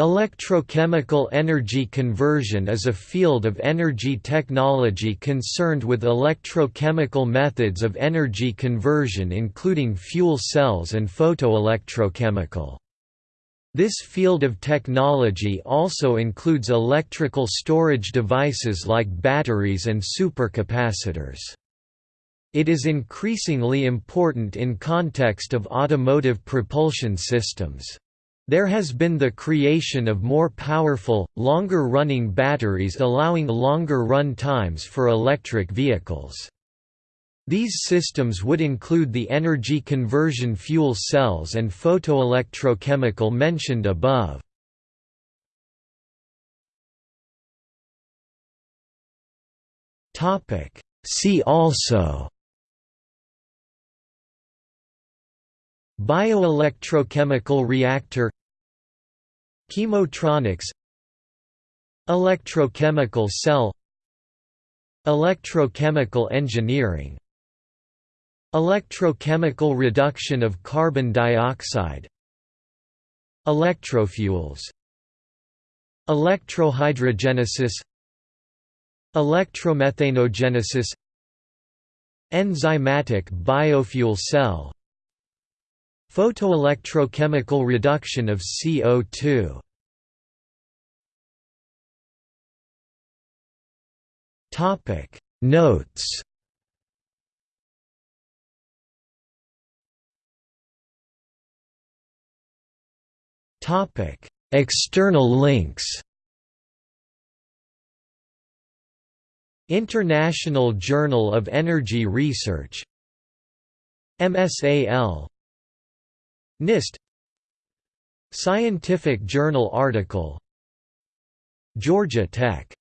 Electrochemical energy conversion is a field of energy technology concerned with electrochemical methods of energy conversion including fuel cells and photoelectrochemical. This field of technology also includes electrical storage devices like batteries and supercapacitors. It is increasingly important in context of automotive propulsion systems. There has been the creation of more powerful, longer-running batteries allowing longer run times for electric vehicles. These systems would include the energy conversion fuel cells and photoelectrochemical mentioned above. See also Bioelectrochemical reactor Chemotronics Electrochemical cell Electrochemical engineering Electrochemical reduction of carbon dioxide Electrofuels Electrohydrogenesis Electromethanogenesis Enzymatic biofuel cell Photoelectrochemical reduction of CO2 Notes Topic. External links International Journal of Energy Research MSAL NIST. Scientific Journal article. Georgia Tech